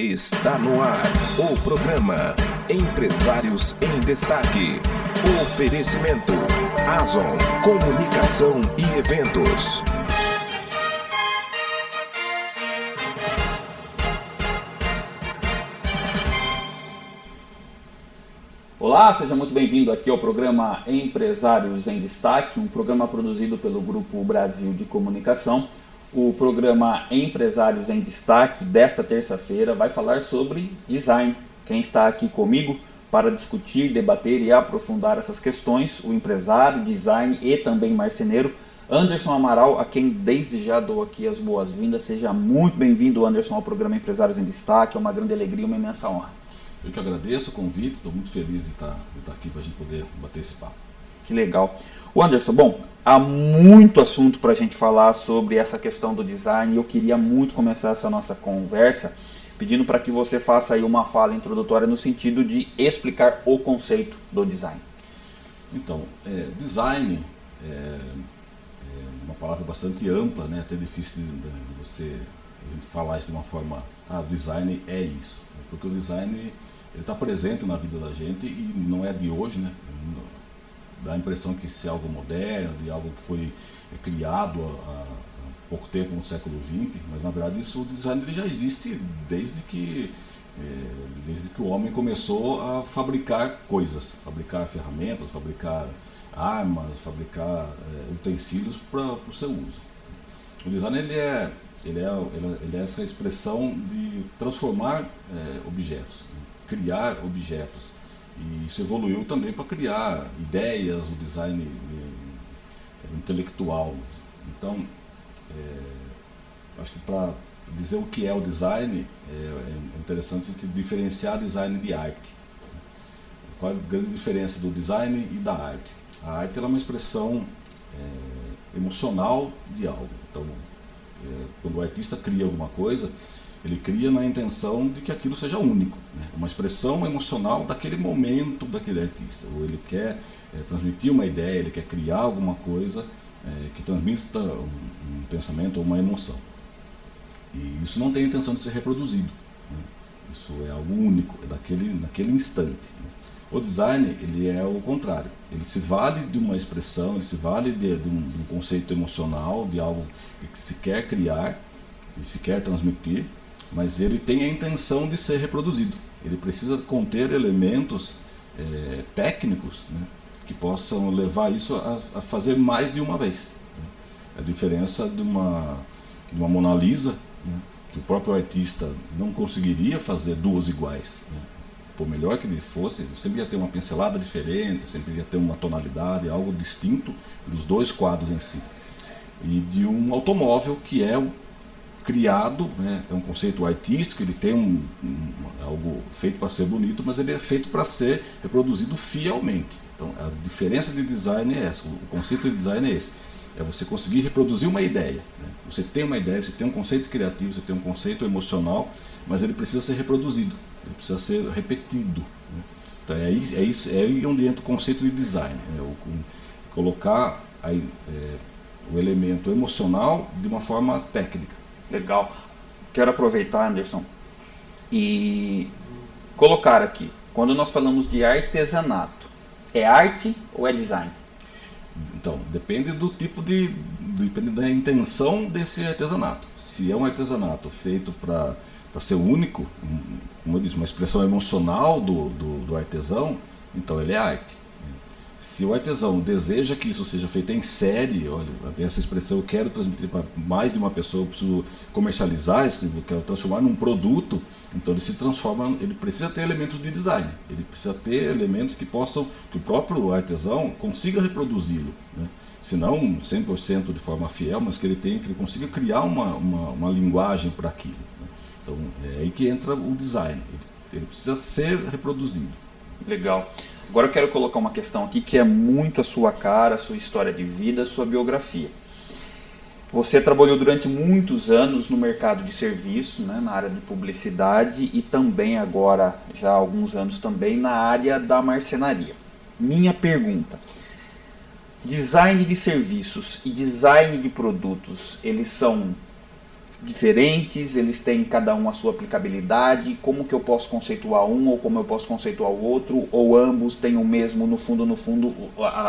Está no ar o programa Empresários em Destaque. Oferecimento Azon Comunicação e Eventos. Olá, seja muito bem-vindo aqui ao programa Empresários em Destaque, um programa produzido pelo Grupo Brasil de Comunicação. O programa Empresários em Destaque desta terça-feira vai falar sobre design. Quem está aqui comigo para discutir, debater e aprofundar essas questões, o empresário, design e também marceneiro, Anderson Amaral, a quem desde já dou aqui as boas-vindas. Seja muito bem-vindo, Anderson, ao programa Empresários em Destaque. É uma grande alegria uma imensa honra. Eu que agradeço o convite, estou muito feliz de estar, de estar aqui para a gente poder bater esse papo. Que legal. O Anderson, bom, há muito assunto para a gente falar sobre essa questão do design eu queria muito começar essa nossa conversa pedindo para que você faça aí uma fala introdutória no sentido de explicar o conceito do design. Então, é, design é, é, uma palavra bastante ampla, né? até difícil de, de você a gente falar isso de uma forma, ah, design é isso, porque o design ele está presente na vida da gente e não é de hoje, né? Dá a impressão que isso é algo moderno, de algo que foi criado há, pouco tempo no século XX, mas na verdade isso, o design já existe desde que, é, desde que o homem começou a fabricar coisas, fabricar ferramentas, fabricar armas, fabricar é, utensílios para o seu uso. O design ele é, ele é, ele é essa expressão de transformar é, objetos, criar objetos e isso evoluiu também para criar ideias, o design eh, intelectual. Então, é, acho que para dizer o que é o design, é, é interessante diferenciar design de arte. Qual é a grande diferença do design e da arte? A arte é uma expressão é, emocional de algo. Então, é, quando o artista cria alguma coisa, ele cria na intenção de que aquilo seja único, né? uma expressão emocional daquele momento daquele artista. Ou ele quer é, transmitir uma ideia, ele quer criar alguma coisa é, que transmita um, um, pensamento ou uma emoção. E isso não tem a intenção de ser reproduzido. Né? Isso é algo único, é daquele, naquele instante. Né? O design ele é o contrário. Ele se vale de uma expressão, ele se vale de, de, um, de um conceito emocional, de algo que se quer criar e se quer transmitir, mas ele tem a intenção de ser reproduzido. Ele precisa conter elementos é, técnicos né, que possam levar isso a, a, fazer mais de uma vez. Né. A diferença de uma, de uma Mona Lisa, né, que o próprio artista não conseguiria fazer duas iguais. Né. Por melhor que ele fosse, sempre ia ter uma pincelada diferente, sempre ia ter uma tonalidade, algo distinto dos dois quadros em si. E de um automóvel que é criado, né, é um conceito artístico, ele tem um, um algo feito para ser bonito, mas ele é feito para ser reproduzido fielmente. Então a diferença de design é essa, o conceito de design é esse. É você conseguir reproduzir uma ideia. Né? Você tem uma ideia, você tem um conceito criativo, você tem um conceito emocional, mas ele precisa ser reproduzido, ele precisa ser repetido. Né? Então é, é, isso, é aí onde entra o conceito de design. Né? O, colocar aí, é, o elemento emocional de uma forma técnica. Legal. Quero aproveitar, Anderson, e colocar aqui. Quando nós falamos de artesanato, é arte ou é design? Então, depende do tipo de. depende da intenção desse artesanato. Se é um artesanato feito para ser único, como eu disse, uma expressão emocional do, do, do artesão, então ele é arte. Se o artesão deseja que isso seja feito em série, olha, essa expressão eu quero transmitir para mais de uma pessoa, eu preciso comercializar isso, eu quero transformar num produto, então ele se transforma, ele precisa ter elementos de design, ele precisa ter elementos que possam, que o próprio artesão consiga reproduzi-lo. Né? Se não 100% de forma fiel, mas que ele tenha, que ele consiga criar uma, uma, uma linguagem para aquilo. Né? Então é aí que entra o design, ele, ele precisa ser reproduzido. Legal. Agora eu quero colocar uma questão aqui que é muito a sua cara, a sua história de vida, a sua biografia. Você trabalhou durante muitos anos no mercado de serviço, né, na área de publicidade e também agora, já há alguns anos também, na área da marcenaria. Minha pergunta, design de serviços e design de produtos, eles são diferentes, eles têm cada um a sua aplicabilidade, como que eu posso conceituar um ou como eu posso conceituar o outro, ou ambos têm o mesmo, no fundo, no fundo,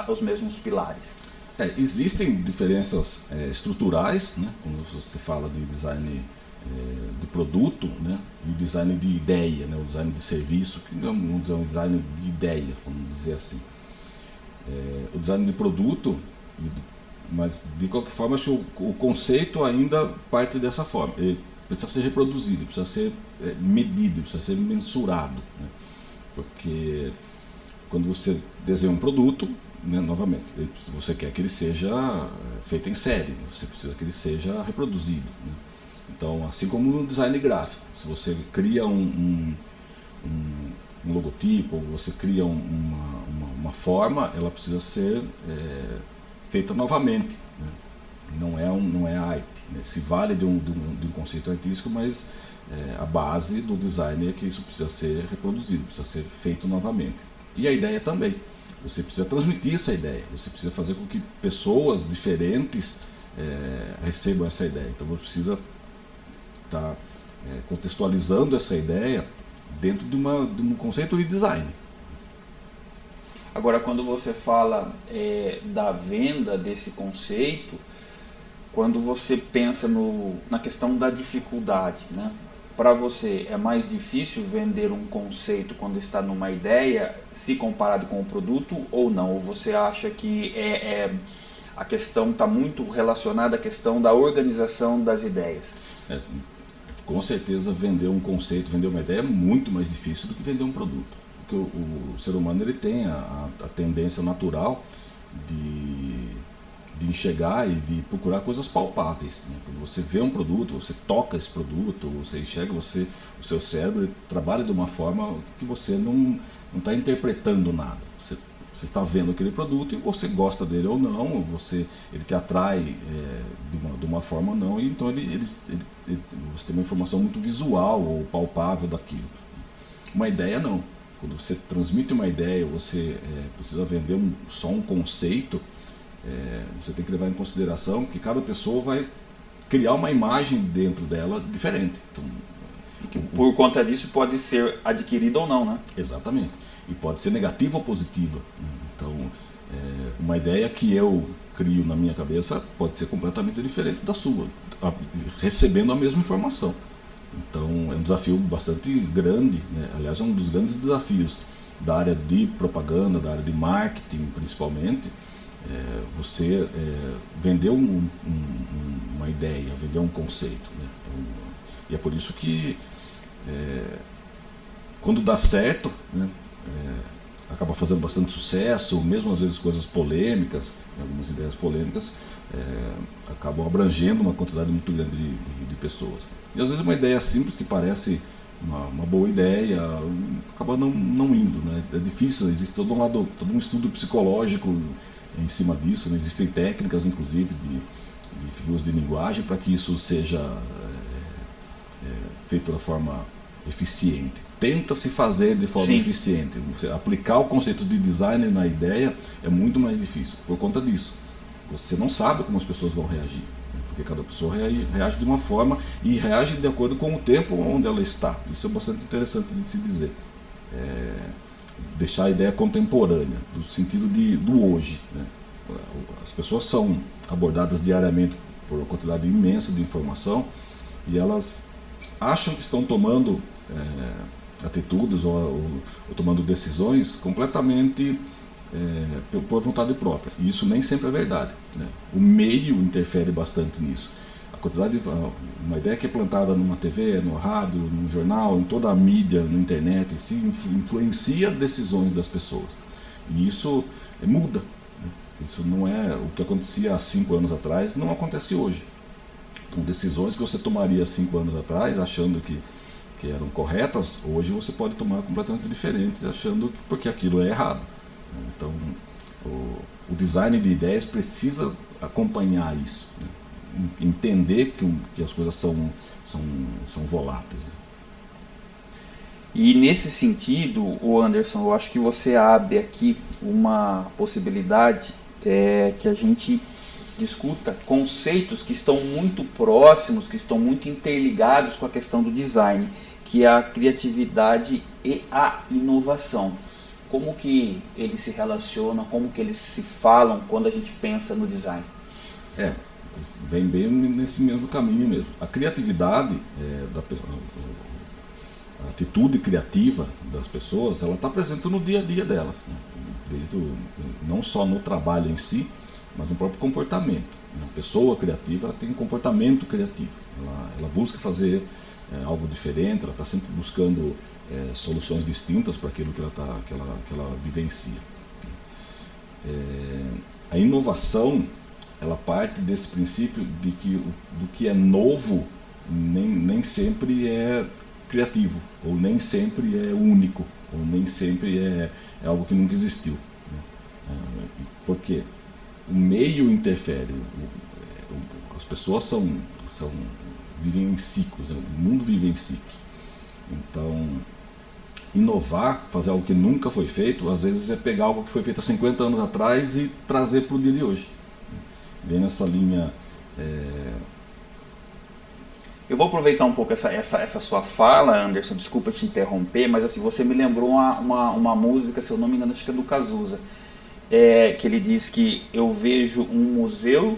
os mesmos pilares? É, existem diferenças é, estruturais, né? quando você fala de design é, de produto né? e design de ideia, né? o design de serviço, que não é um design de ideia, vamos dizer assim. É, o design de produto mas, de qualquer forma, acho que o, conceito ainda parte dessa forma. Ele precisa ser reproduzido, precisa ser é, medido, precisa ser mensurado. Né? Porque quando você desenha um produto, né, novamente, você quer que ele seja é, feito em série, você precisa que ele seja reproduzido. Né? Então, assim como no design gráfico, se você cria um, um, um, um logotipo, você cria uma, uma, uma, forma, ela precisa ser é, feita novamente. Né? Não, é um, não é arte. Né? Se vale de um, de um, de um conceito artístico, mas é, a base do design é que isso precisa ser reproduzido, precisa ser feito novamente. E a ideia também. Você precisa transmitir essa ideia, você precisa fazer com que pessoas diferentes é, recebam essa ideia. Então você precisa estar tá, é, contextualizando essa ideia dentro de, uma, de um conceito de design. Agora, quando você fala é, da venda desse conceito, quando você pensa no, na questão da dificuldade, né? para você é mais difícil vender um conceito quando está numa ideia, se comparado com o produto ou não? Ou você acha que é, é a questão está muito relacionada à questão da organização das ideias? É, com certeza, vender um conceito, vender uma ideia é muito mais difícil do que vender um produto que o, o ser humano ele tem a, a tendência natural de, de enxergar e de procurar coisas palpáveis. Né? Quando você vê um produto, você toca esse produto, você enxerga, você, o seu cérebro trabalha de uma forma que você não está interpretando nada. Você, você está vendo aquele produto e você gosta dele ou não, você, ele te atrai é, de, uma, de uma forma ou não, e então ele, ele, ele, ele, você tem uma informação muito visual ou palpável daquilo. Uma ideia não quando você transmite uma ideia, você é, precisa vender um, só um conceito, é, você tem que levar em consideração que cada pessoa vai criar uma imagem dentro dela diferente. Então, que por conta disso pode ser adquirida ou não, né? Exatamente. E pode ser negativa ou positiva. Então, é, uma ideia que eu crio na minha cabeça pode ser completamente diferente da sua, recebendo a mesma informação. Então é um desafio bastante grande, né? aliás é um dos grandes desafios da área de propaganda, da área de marketing principalmente, é, você é, vender um, um, uma ideia, vender um conceito. Né? e é por isso que é, quando dá certo, né? Acaba fazendo bastante sucesso, mesmo às vezes coisas polêmicas, algumas ideias polêmicas, é, acabam abrangendo uma quantidade muito grande de, de, de, pessoas. E às vezes uma ideia simples que parece uma, uma boa ideia acaba não, não indo. Né? É difícil, existe todo um, lado, todo um estudo psicológico em cima disso, né? existem técnicas inclusive de, de figuras de linguagem para que isso seja é, é, feito da forma eficiente. Tenta se fazer de forma Sim. eficiente. Você aplicar o conceito de design na ideia é muito mais difícil por conta disso você não sabe como as pessoas vão reagir. Né? Porque cada pessoa reage, reage, de uma forma e reage de acordo com o tempo onde ela está. Isso é bastante interessante de se dizer. É, deixar a ideia contemporânea, do sentido de, do hoje. Né? As pessoas são abordadas diariamente por uma quantidade imensa de informação e elas acham que estão tomando é, atitudes ou, ou, ou tomando decisões completamente é, por vontade própria. E isso nem sempre é verdade. Né? O meio interfere bastante nisso. A quantidade de, uma ideia que é plantada numa TV, no rádio, no jornal, em toda a mídia, na internet, se influencia decisões das pessoas. E isso é, muda. Né? Isso não é o que acontecia há cinco anos atrás, não acontece hoje. Então, decisões que você tomaria cinco anos atrás, achando que, que eram corretas, hoje você pode tomar completamente diferentes, achando que porque aquilo é errado. Então, o, o design de ideias precisa acompanhar isso, né? entender que, que as coisas são, são, são voláteis. E nesse sentido, o Anderson, eu acho que você abre aqui uma possibilidade é, que a gente discuta conceitos que estão muito próximos, que estão muito interligados com a questão do design, que é a criatividade e a inovação. Como que eles se relacionam, como que eles se falam quando a gente pensa no design? É, vem bem nesse mesmo caminho mesmo. A criatividade é, da a atitude criativa das pessoas, ela está presente no dia a dia delas, né? desde o, não só no trabalho em si, mas no próprio comportamento. A pessoa criativa ela tem um comportamento criativo, ela, ela busca fazer é, algo diferente, ela está sempre buscando é, soluções distintas para aquilo que ela, tá, que ela, que ela vivencia. É, a inovação ela parte desse princípio de que do que é novo nem, nem sempre é criativo, ou nem sempre é único, ou nem sempre é, é algo que nunca existiu. Né? É, porque o meio interfere, as pessoas são, são vivem em ciclos, né? o mundo vive em ciclos. Então, inovar, fazer algo que nunca foi feito, às vezes é pegar algo que foi feito há 50 anos atrás e trazer para o dia de hoje bem nessa linha. É... Eu vou aproveitar um pouco essa, essa, essa sua fala, Anderson, desculpa te interromper, mas assim, você me lembrou uma, uma, uma música, se eu não me engano, acho que é do Cazuza, é, que ele diz que eu vejo um museu,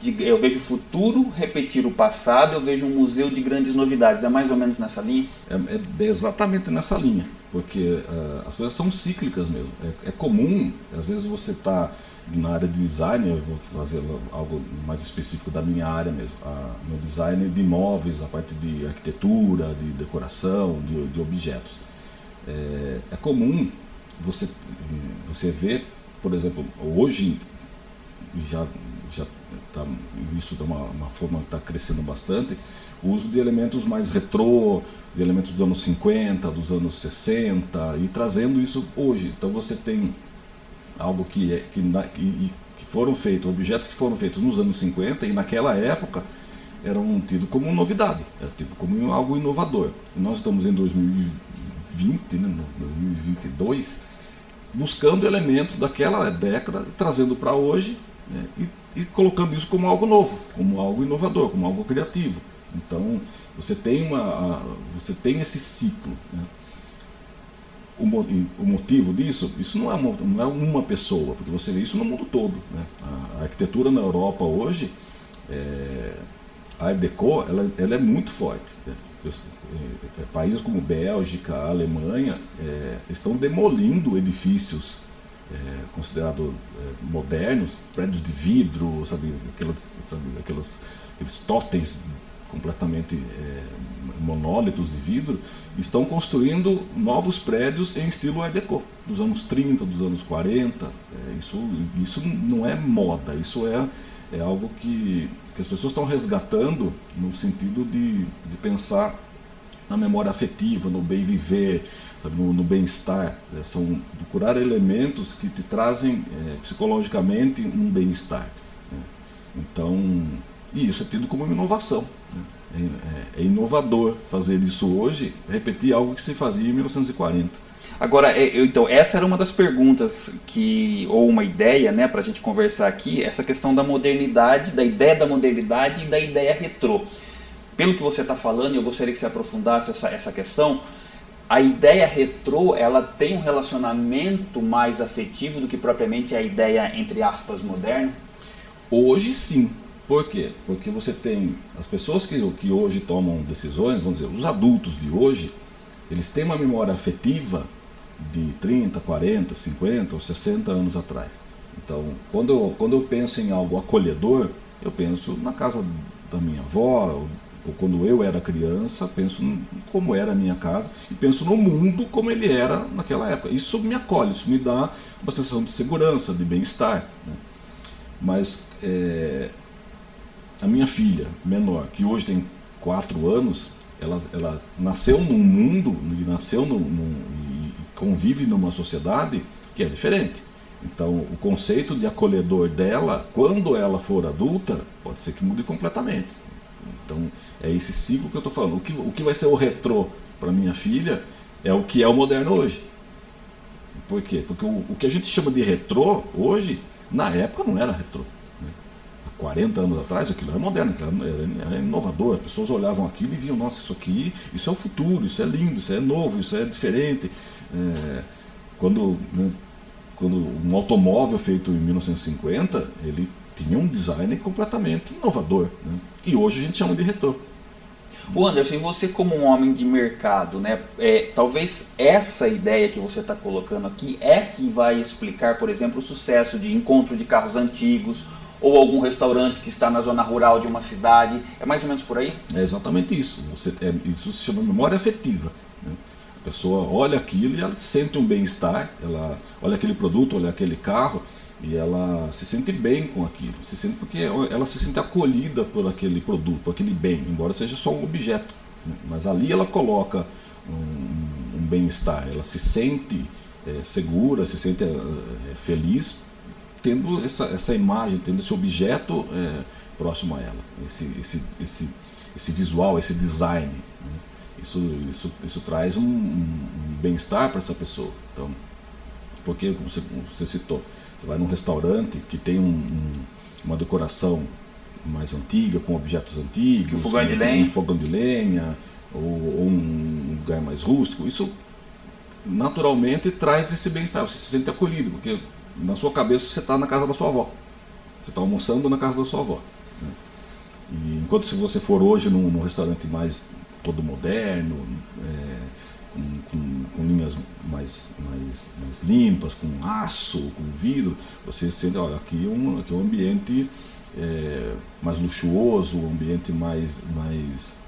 de, eu vejo o futuro repetir o passado, eu vejo um museu de grandes novidades. É mais ou menos nessa linha? É, é exatamente nessa linha, porque uh, as coisas são cíclicas mesmo. É, é comum, às vezes você está na área de design, eu vou fazer algo mais específico da minha área mesmo, no design de imóveis, a parte de arquitetura, de decoração, de, de objetos. É, é, comum você, você ver, por exemplo, hoje já, já tá, isso de uma, uma forma que está crescendo bastante, o uso de elementos mais retrô, de elementos dos anos 50, dos anos 60, e trazendo isso hoje. Então você tem algo que, é, que, que, que foram feitos, objetos que foram feitos nos anos 50 e naquela época eram tidos como novidade, era tipo como algo inovador. Nós estamos em 2020, né, 2022, buscando elementos daquela década, trazendo para hoje né, e, e, colocando isso como algo novo, como algo inovador, como algo criativo. Então você tem, uma, você tem esse ciclo. Né o, o, motivo disso, isso não é, uma, não é uma pessoa, porque você vê isso no mundo todo. Né? A, a arquitetura na Europa hoje, é, a Art Deco, ela, ela é muito forte. Né? É, é, países como Bélgica, Alemanha, é, estão demolindo edifícios é, considerados é, modernos, prédios de vidro, sabe, aquelas, sabe, aquelas, aqueles totens completamente é, monólitos de vidro, estão construindo novos prédios em estilo Art Deco, dos anos 30, dos anos 40. É, isso, isso não é moda, isso é, é algo que, que as pessoas estão resgatando no sentido de, de pensar na memória afetiva, no bem viver, sabe, no, no bem-estar. É, são procurar elementos que te trazem é, psicologicamente um bem-estar. Né? Então, e isso é tido como uma inovação. Né? É, é, é, inovador fazer isso hoje, repetir algo que se fazia em 1940. Agora, é, então, essa era uma das perguntas que, ou uma ideia, né, para a gente conversar aqui, essa questão da modernidade, da ideia da modernidade e da ideia retrô. Pelo que você está falando, eu gostaria que você aprofundasse essa, essa questão. A ideia retrô, ela tem um relacionamento mais afetivo do que propriamente a ideia, entre aspas, moderna? Hoje sim, por quê? Porque você tem as pessoas que, que hoje tomam decisões, vamos dizer, os adultos de hoje, eles têm uma memória afetiva de 30, 40, 50 ou 60 anos atrás. Então, quando eu, quando eu penso em algo acolhedor, eu penso na casa da minha avó, ou quando eu era criança, penso como era a minha casa e penso no mundo como ele era naquela época. Isso me acolhe, isso me dá uma sensação de segurança, de bem-estar. Né? Mas é, a minha filha menor, que hoje tem 4 anos, ela, ela nasceu num mundo, nasceu num, num, convive numa sociedade que é diferente. Então, o conceito de acolhedor dela, quando ela for adulta, pode ser que mude completamente. Então, é esse ciclo que eu estou falando. O que, o que vai ser o retrô para minha filha é o que é o moderno hoje. Por quê? Porque o, o que a gente chama de retrô hoje, na época não era retrô 40 anos atrás, aquilo era moderno, aquilo era, era inovador. As pessoas olhavam aquilo e viam, nossa, isso aqui, isso é o futuro, isso é lindo, isso é novo, isso é diferente. É, quando, né, quando um automóvel feito em 1950, ele tinha um design completamente inovador. Né? E hoje a gente chama de retrô. O Anderson, você como um homem de mercado, né? É, talvez essa ideia que você está colocando aqui é que vai explicar, por exemplo, o sucesso de encontro de carros antigos ou algum restaurante que está na zona rural de uma cidade. É mais ou menos por aí? É exatamente isso. Você, é, isso se chama memória afetiva. Né? A pessoa olha aquilo e ela sente um bem-estar, ela olha aquele produto, olha aquele carro e ela se sente bem com aquilo, se sente porque ela se sente acolhida por aquele produto, por aquele bem, embora seja só um objeto. Né? Mas ali ela coloca um, um bem-estar, ela se sente é, segura, se sente é, feliz tendo essa, essa imagem, tendo esse objeto é, próximo a ela, esse, esse, esse, esse visual, esse design. Né? Isso, isso, isso traz um, um bem-estar para essa pessoa. Então, porque, como você, você citou, você vai num restaurante que tem um, um, uma decoração mais antiga, com objetos antigos, um fogão de lenha, um fogão de lenha ou, ou, um lugar mais rústico, isso naturalmente traz esse bem-estar, você se sente acolhido, porque na sua cabeça você está na casa da sua avó, você está almoçando na casa da sua avó. Né? E enquanto se você for hoje num, num restaurante mais todo moderno, é, com, com, com, linhas mais, mais, mais limpas, com aço, com vidro, você sente, olha, aqui é um, aqui é um ambiente é, mais luxuoso, um ambiente mais, mais,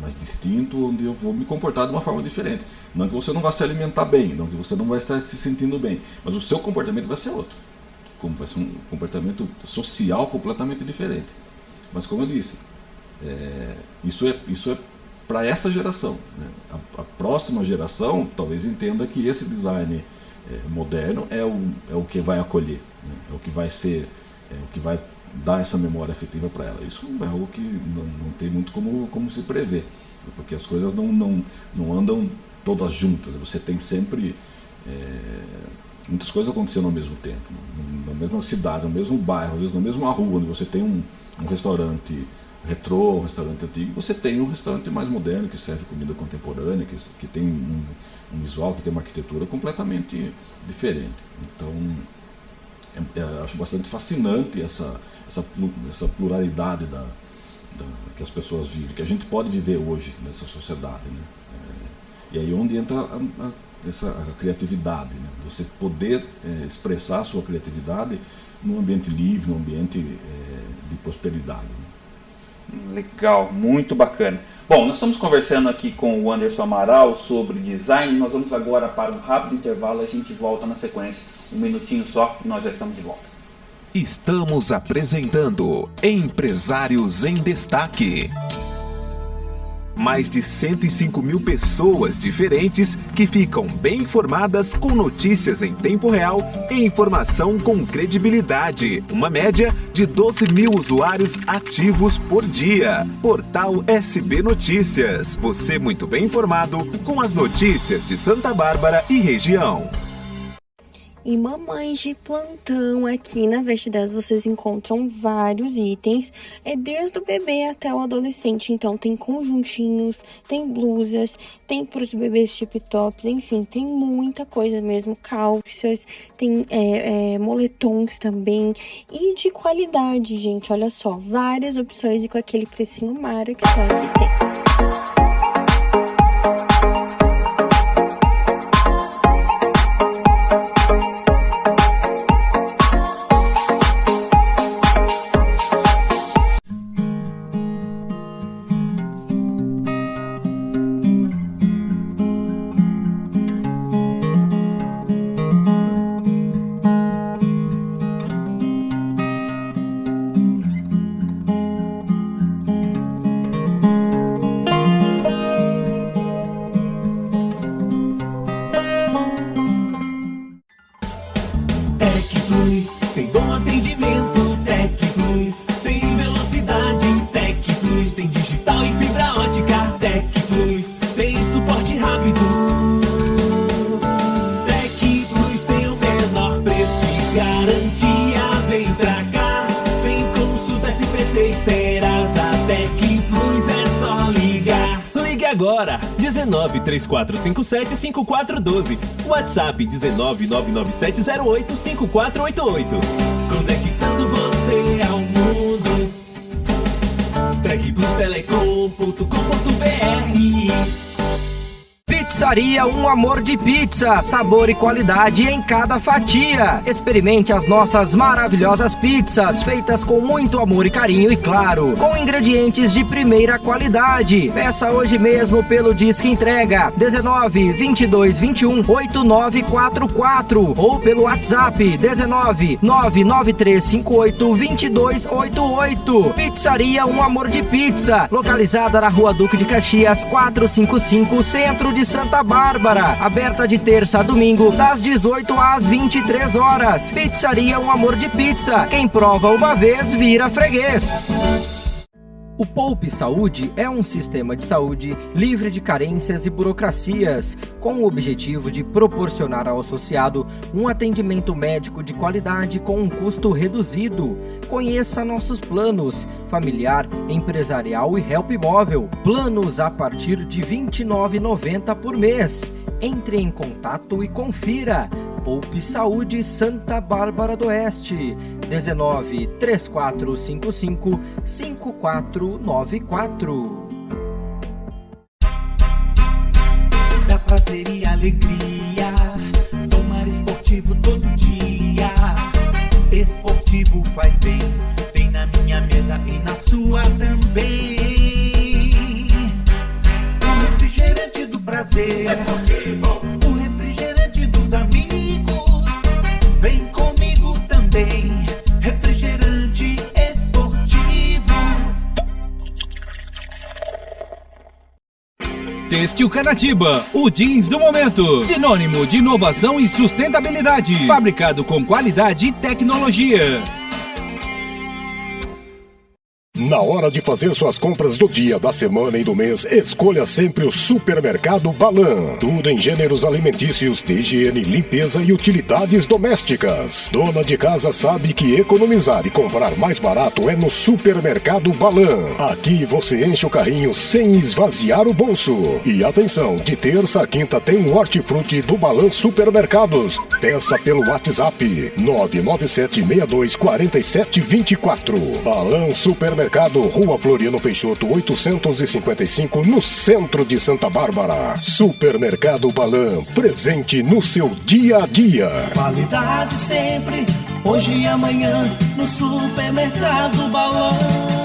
mais distinto, onde eu vou me comportar de uma forma diferente. Não que você não vá se alimentar bem, não que você não vai estar se sentindo bem, mas o seu comportamento vai ser outro. Como vai ser um comportamento social completamente diferente. Mas como eu disse, é, isso é, isso é para essa geração. Né? A, a, próxima geração talvez entenda que esse design é, moderno é o, é o que vai acolher, né? é o que vai ser, é o que vai dar essa memória afetiva para ela. Isso é algo que não, não tem muito como, como se prever, porque as coisas não, não, não andam todas juntas. Você tem sempre é, muitas coisas acontecendo ao mesmo tempo, na mesma cidade, no mesmo bairro, às vezes na mesma rua, onde você tem um, um restaurante retrô, um restaurante antigo, você tem um restaurante mais moderno que serve comida contemporânea, que, que tem um, um visual, que tem uma arquitetura completamente diferente. Então, acho bastante fascinante essa, essa, essa pluralidade da, da, que as pessoas vivem, que a gente pode viver hoje nessa sociedade. Né? É, e aí onde entra a, a, essa a criatividade, né? você poder é, expressar a sua criatividade num ambiente livre, num ambiente é, de prosperidade. Né? Legal, muito bacana. Bom, nós estamos conversando aqui com o Anderson Amaral sobre design. Nós vamos agora para um rápido intervalo. A gente volta na sequência. Um minutinho só e nós já estamos de volta. Estamos apresentando Empresários em Destaque mais de 105 mil pessoas diferentes que ficam bem informadas com notícias em tempo real e informação com credibilidade. Uma média de 12 mil usuários ativos por dia. Portal SB Notícias. Você muito bem informado com as notícias de Santa Bárbara e região. E mamães de plantão aqui na Veste 10 vocês encontram vários itens, é desde o bebê até o adolescente. Então tem conjuntinhos, tem blusas, tem para os bebês tip tops, enfim, tem muita coisa mesmo, calças, tem é, é, moletons também e de qualidade, gente. Olha só, várias opções e com aquele precinho mara que só aqui tem. 19 3457 5412. WhatsApp 19 Um Amor de Pizza, sabor e qualidade em cada fatia. Experimente as nossas maravilhosas pizzas, feitas com muito amor e carinho e claro, com ingredientes de primeira qualidade. Peça hoje mesmo pelo Disque Entrega 19 22 21 8944 ou pelo WhatsApp 19 99358 2288. Pizzaria Um Amor de Pizza, localizada na Rua Duque de Caxias 455, Centro de Santa Santa Bárbara, aberta de terça a domingo, das 18 às 23 horas. Pizzaria Um Amor de Pizza. Quem prova uma vez vira freguês. O Poupe Saúde é um sistema de saúde livre de carências e burocracias, com o objetivo de proporcionar ao associado um atendimento médico de qualidade com um custo reduzido. Conheça nossos planos familiar, empresarial e help móvel. Planos a partir de R$ 29,90 por mês. Entre em contato e confira. Poupe Saúde Santa Bárbara do Oeste. 19 3455 5494. Da prazer e alegria, tomar esportivo todo dia. Esportivo faz bem, Têxtil Canatiba, o jeans do momento. Sinônimo de inovação e sustentabilidade. Fabricado com qualidade e tecnologia. Na hora de fazer suas compras do dia, da semana e do mês, escolha sempre o Supermercado Balan. Tudo em gêneros alimentícios, de higiene, limpeza e utilidades domésticas. Dona de casa sabe que economizar e comprar mais barato é no Supermercado Balan. Aqui você enche o carrinho sem esvaziar o bolso. E atenção, de terça a quinta tem hortifruti do Balan Supermercados. Peça pelo WhatsApp 997 62 47 24. Balan Supermercado Mercado, Rua Floriano Peixoto, 855, no centro de Santa Bárbara. Supermercado Balan, presente no seu dia a dia. Qualidade sempre, hoje e amanhã, no Supermercado Balan.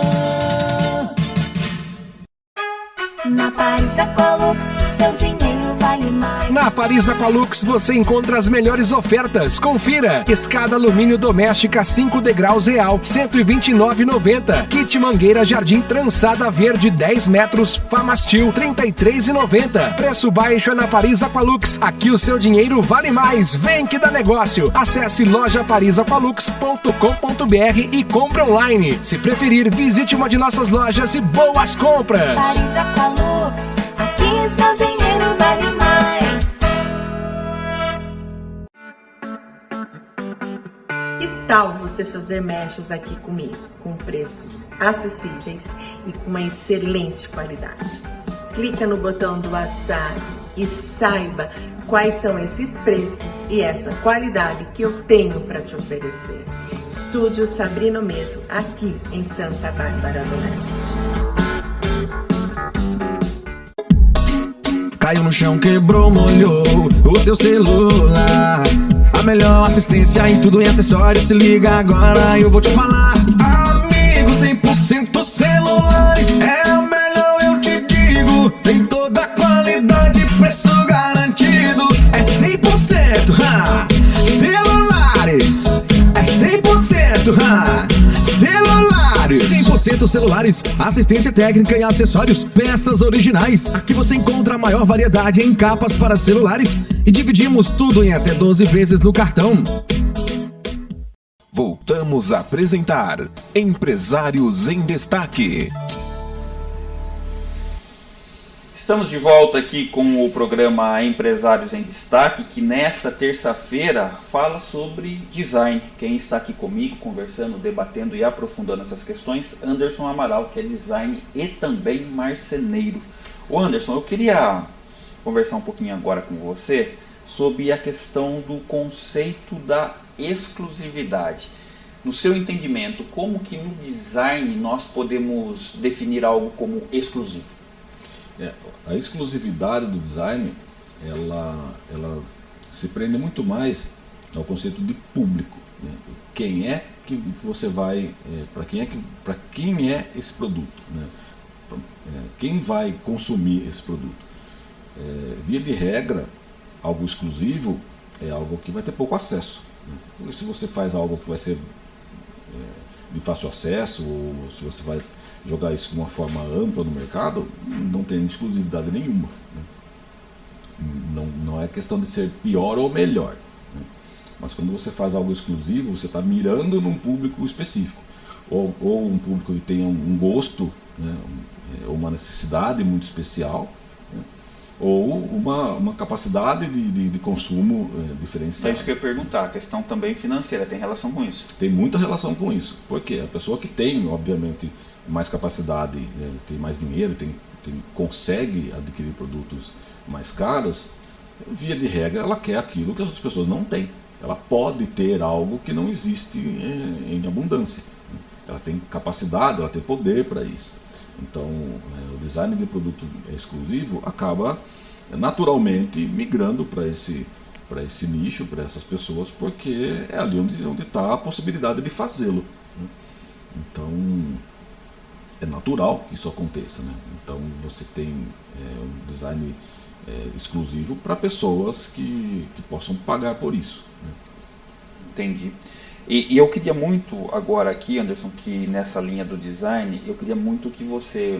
Na Paris Aqualux, seu dinheiro vale mais. Na Paris Aqualux você encontra as melhores ofertas. Confira: escada alumínio doméstica 5 degraus real, 129,90. Kit mangueira jardim trançada verde 10 metros, Famastil 33,90. Preço baixo é na Paris Aqualux. Aqui o seu dinheiro vale mais. Vem que dá negócio. Acesse lojaparisaqualux.com.br e compre online. Se preferir, visite uma de nossas lojas e boas compras. Paris Aqualux, aqui seu dinheiro vale mais. Que tal você fazer mechas aqui comigo, com preços acessíveis e com uma excelente qualidade? Clica no botão do WhatsApp e saiba quais são esses preços e essa qualidade que eu tenho para te oferecer. Estúdio Sabrino Medo, aqui em Santa Bárbara do Oeste. Caiu no chão, quebrou, molhou o seu celular. A melhor assistência em tudo em acessórios. Se liga agora, eu vou te falar. Amigo, 100% celulares. É a melhor, eu te digo. Tem toda a qualidade, 100% celulares, assistência técnica e acessórios, peças originais. Aqui você encontra a maior variedade em capas para celulares e dividimos tudo em até 12 vezes no cartão. Voltamos a apresentar Empresários em Destaque. Estamos de volta aqui com o programa Empresários em Destaque, que nesta terça-feira fala sobre design. Quem está aqui comigo, conversando, debatendo e aprofundando essas questões, Anderson Amaral, que é design e também marceneiro. O Anderson, eu queria conversar um pouquinho agora com você sobre a questão do conceito da exclusividade. No seu entendimento, como que no design nós podemos definir algo como exclusivo? É, a exclusividade do design, ela, ela se prende muito mais ao conceito de público. Né? Quem é que você vai, é, para quem é que, quem é esse produto, né? Pra, é, quem vai consumir esse produto. É, via de regra, algo exclusivo é algo que vai ter pouco acesso. Né? Se você faz algo que vai ser é, de fácil acesso, ou se você vai jogar isso de uma forma ampla no mercado, não tem exclusividade nenhuma. Né? Não, não é questão de ser pior ou melhor. Né? Mas quando você faz algo exclusivo, você está mirando num público específico. Ou, ou um público que tenha um gosto, né? ou uma necessidade muito especial, né? ou uma, uma capacidade de, de, de consumo é, diferenciada. É isso que eu ia perguntar, a questão também financeira tem relação com isso? Tem muita relação com isso. Porque a pessoa que tem, obviamente, mais capacidade, né, tem mais dinheiro, tem, tem, consegue adquirir produtos mais caros, via de regra ela quer aquilo que as outras pessoas não têm. Ela pode ter algo que não existe em, em abundância. Né. Ela tem capacidade, ela tem poder para isso. Então, é, o design de produto exclusivo acaba naturalmente migrando para esse para esse nicho, para essas pessoas, porque é ali onde está a possibilidade de fazê-lo. Né. Então, é natural que isso aconteça. Né? Então você tem é, um design é, exclusivo para pessoas que, que possam pagar por isso. Né? Entendi. E, e, eu queria muito agora aqui, Anderson, que nessa linha do design, eu queria muito que você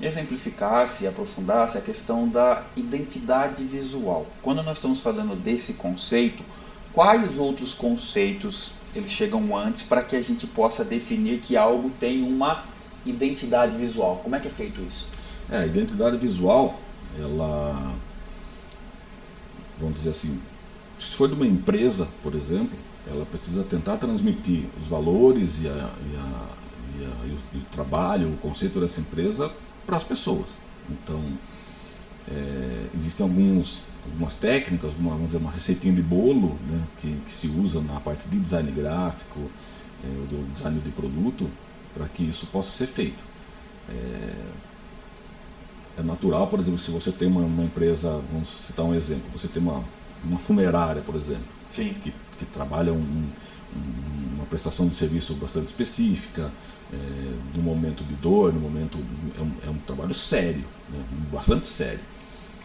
exemplificasse e aprofundasse a questão da identidade visual. Quando nós estamos falando desse conceito, quais outros conceitos eles chegam antes para que a gente possa definir que algo tem uma identidade visual. Como é que é feito isso? É, a identidade visual, ela, vamos dizer assim, se for de uma empresa, por exemplo, ela precisa tentar transmitir os valores e, a, e, a, e, a, e o, trabalho, o conceito dessa empresa para as pessoas. Então, é, existem alguns, algumas técnicas, uma, vamos dizer, uma receitinha de bolo né, que, que se usa na parte de design gráfico, é, do design de produto, para que isso possa ser feito. É, é, natural, por exemplo, se você tem uma, uma, empresa, vamos citar um exemplo, você tem uma, uma funerária, por exemplo, Sim. Que, que trabalha um, um, uma prestação de serviço bastante específica, é, no momento de dor, no momento. É um, é um trabalho sério, né, bastante sério.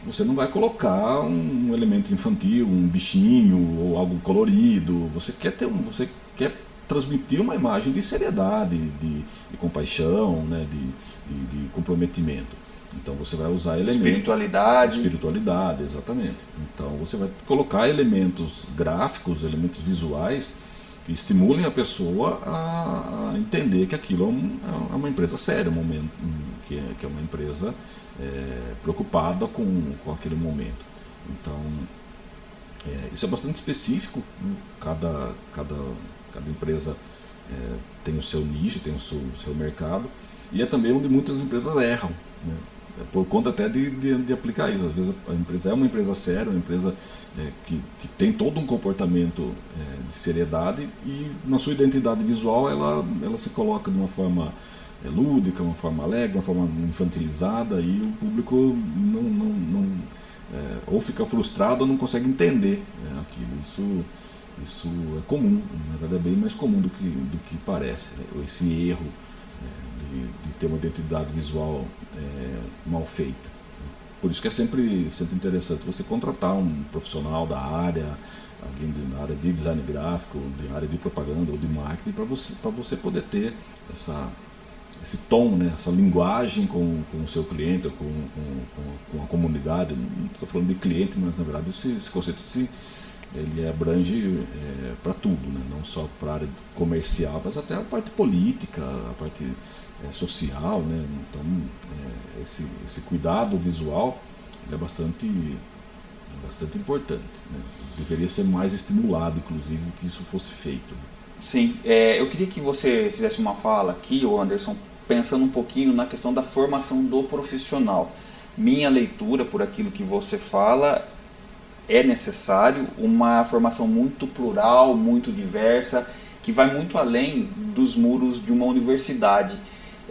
Você não vai colocar um elemento infantil, um bichinho ou algo colorido. Você quer ter um, você quer transmitir uma imagem de seriedade, de, de compaixão, né, de, de, de, comprometimento. Então você vai usar elementos. Espiritualidade. Espiritualidade, exatamente. Então você vai colocar elementos gráficos, elementos visuais que estimulem a pessoa a, a entender que aquilo é, um, é uma empresa séria, um momento, que, é, que é uma empresa é, preocupada com, com aquele momento. Então é, isso é bastante específico, né? cada, cada Cada empresa é, tem o seu nicho, tem o seu, seu, mercado. E é também onde muitas empresas erram. Né? É por conta até de, de, de, aplicar isso. Às vezes a empresa é uma empresa séria, uma empresa é, que, que tem todo um comportamento é, de seriedade e na sua identidade visual ela, ela se coloca de uma forma é, lúdica, uma forma alegre, uma forma infantilizada e o público não, não, não é, ou fica frustrado ou não consegue entender né, aquilo. Isso isso é comum, na verdade é bem mais comum do que, do que parece, né? esse erro né? de, de, ter uma identidade visual é, mal feita. Por isso que é sempre, sempre interessante você contratar um profissional da área, alguém da área de design gráfico, de área de propaganda ou de marketing, para você, você poder ter essa, esse tom, né, essa linguagem com, com o seu cliente, com, com, com a comunidade. Não estou falando de cliente, mas na verdade esse, esse conceito se ele abrange é, para tudo, né? não só para a área comercial, mas até a parte política, a parte é, social. Né? Então, é, esse, esse cuidado visual é bastante, bastante importante. Né? Deveria ser mais estimulado, inclusive, que isso fosse feito. Sim, é, eu queria que você fizesse uma fala aqui, Anderson, pensando um pouquinho na questão da formação do profissional. minha leitura por aquilo que você fala é necessário uma formação muito plural, muito diversa, que vai muito além dos muros de uma universidade,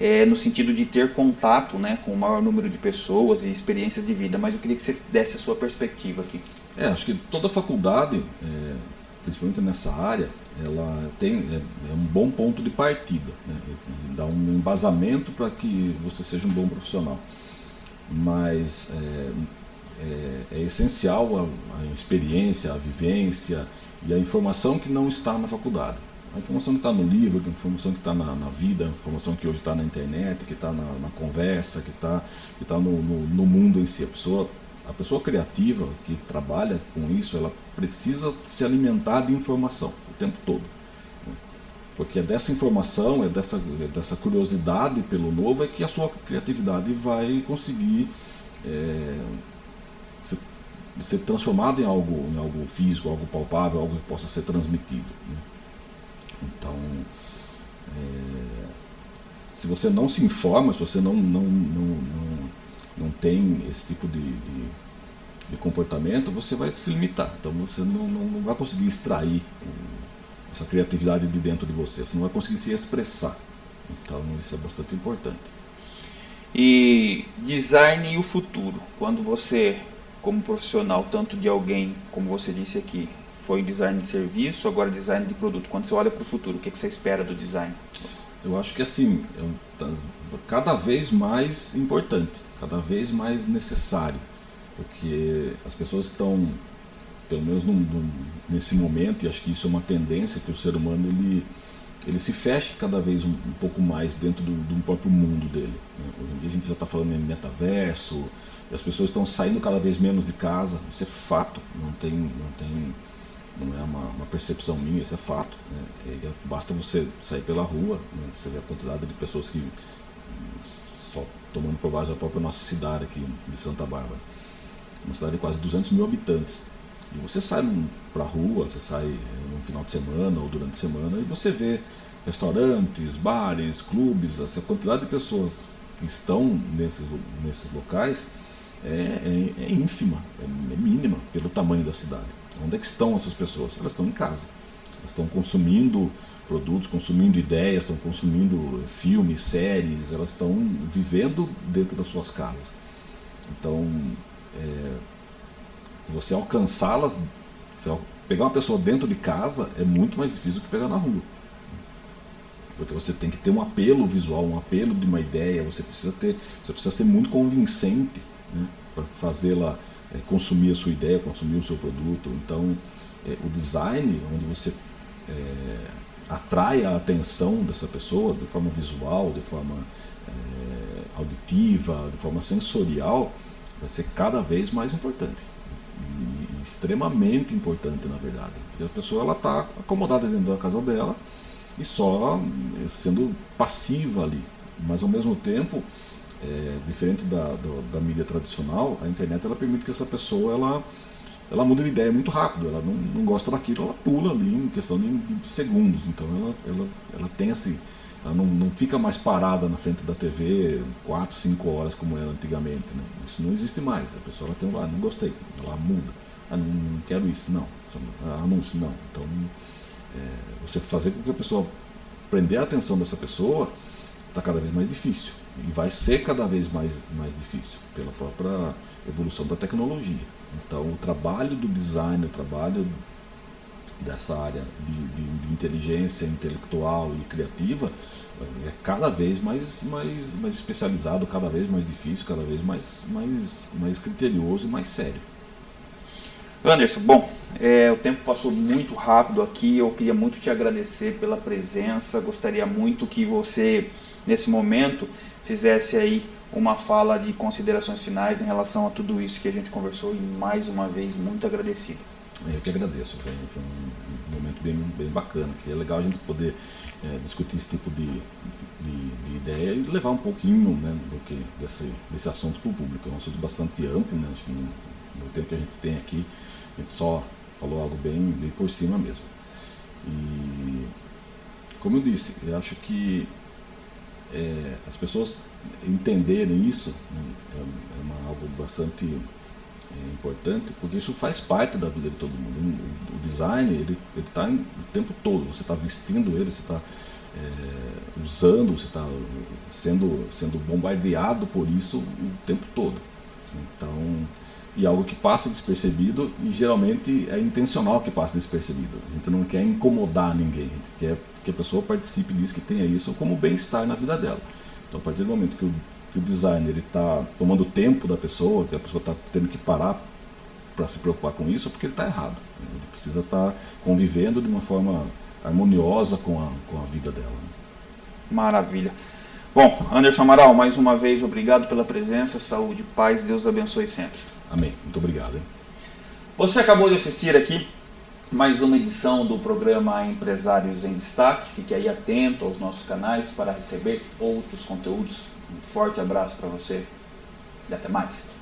é, no sentido de ter contato né, com o maior número de pessoas e experiências de vida. Mas eu queria que você desse a sua perspectiva aqui. É, acho que toda faculdade, é, principalmente nessa área, ela tem é, é um bom ponto de partida, né? dá um embasamento para que você seja um bom profissional. Mas é, é, é essencial a, a, experiência, a vivência e a informação que não está na faculdade. A informação que está no livro, a informação que está na, na, vida, a informação que hoje está na internet, que está na, na, conversa, que está que tá no, no, no mundo em si. A pessoa a pessoa criativa que trabalha com isso, ela precisa se alimentar de informação o tempo todo. Porque é dessa informação, é dessa, é dessa curiosidade pelo novo, é que a sua criatividade vai conseguir é, ser, ser transformada em algo, em algo físico, algo palpável, algo que possa ser transmitido. Né? Então, é, se você não se informa, se você não, não, não, não não tem esse tipo de, de, de comportamento, você vai se limitar. Então você não, não, não vai conseguir extrair essa criatividade de dentro de você, você não vai conseguir se expressar. Então isso é bastante importante. E design e o futuro, quando você, como profissional, tanto de alguém, como você disse aqui, foi design de serviço, agora design de produto. Quando você olha para o futuro, o que, que você espera do design? Eu acho que assim, é cada vez mais importante cada vez mais necessário, porque as pessoas estão, pelo menos num, num, nesse momento, e acho que isso é uma tendência que o ser humano ele, ele se fecha cada vez um, um pouco mais dentro do, do próprio mundo dele. Né? Hoje em dia a gente já está falando em metaverso, e as pessoas estão saindo cada vez menos de casa, isso é fato, não tem, não tem não é uma, uma percepção minha, isso é fato. Né? Basta você sair pela rua, né? você vê a quantidade de pessoas que só tomando por base a própria nossa cidade aqui de Santa Bárbara. Uma cidade de quase 200 mil habitantes. E você sai para a rua, você sai eh, no final de semana ou durante a semana e você vê restaurantes, bares, clubes, essa quantidade de pessoas que estão nesses, nesses locais é, é, é ínfima, é, é mínima pelo tamanho da cidade. Onde é que estão essas pessoas? Elas estão em casa. Elas estão consumindo produtos, consumindo ideias, estão consumindo filmes, séries, elas estão vivendo dentro das suas casas. Então, é, você alcançá-las, pegar uma pessoa dentro de casa é muito mais difícil do que pegar na rua. Porque você tem que ter um apelo visual, um apelo de uma ideia, você precisa ter, você precisa ser muito convincente né, para fazê-la é, consumir a sua ideia, consumir o seu produto. Então, é, o design, onde você é, atrai a atenção dessa pessoa de forma visual, de forma é, auditiva, de forma sensorial, vai ser cada vez mais importante. E extremamente importante, na verdade. Porque a pessoa está acomodada dentro da casa dela e só eh, sendo passiva ali. Mas ao mesmo tempo, é, diferente da, da mídia tradicional, a internet ela permite que essa pessoa ela, ela muda de ideia muito rápido, ela não, não gosta daquilo, ela pula ali em questão de, segundos, então ela, ela, ela tem assim, ela não, não fica mais parada na frente da TV 4, 5 horas como era antigamente, né? isso não existe mais, a pessoa ela tem lá, não gostei, ela muda, ah, não, não quero isso, não, ah, anúncio, não, então é, você fazer com que a pessoa prender a atenção dessa pessoa está cada vez mais difícil e vai ser cada vez mais, mais difícil pela própria evolução da tecnologia. Então, o trabalho do design, o trabalho dessa área de, de, de, inteligência intelectual e criativa é cada vez mais, mais, mais especializado, cada vez mais difícil, cada vez mais, mais, mais criterioso e mais sério. Anderson, bom, é, o tempo passou muito rápido aqui, eu queria muito te agradecer pela presença, gostaria muito que você, nesse momento, fizesse aí uma fala de considerações finais em relação a tudo isso que a gente conversou e mais uma vez muito agradecido. Eu que agradeço, foi, foi um momento bem, bem bacana, que é legal a gente poder é, discutir esse tipo de, de, de, ideia e levar um pouquinho né, do que, desse, desse assunto para o público. É um assunto bastante amplo, né, acho que no, no, tempo que a gente tem aqui, a gente só falou algo bem, bem por cima mesmo. E, como eu disse, eu acho que é, as pessoas entenderem isso né, é, é uma, algo bastante é, importante, porque isso faz parte da vida de todo mundo. O design, ele está o tempo todo, você está vestindo ele, você está é, usando, você está sendo, sendo bombardeado por isso o tempo todo. Então, e algo que passa despercebido e geralmente é intencional que passe despercebido. A gente não quer incomodar ninguém, a gente quer que a pessoa participe disso, que tenha isso como bem-estar na vida dela. Então, a partir do momento que o, que o designer está tomando tempo da pessoa, que a pessoa está tendo que parar para se preocupar com isso, é porque ele está errado. Ele precisa estar tá convivendo de uma forma harmoniosa com a, com a vida dela. Maravilha. Bom, Anderson Amaral, mais uma vez obrigado pela presença, saúde, paz, Deus abençoe sempre. Amém. Muito obrigado. Hein? Você acabou de assistir aqui mais uma edição do programa Empresários em Destaque. Fique aí atento aos nossos canais para receber outros conteúdos. Um forte abraço para você e até mais.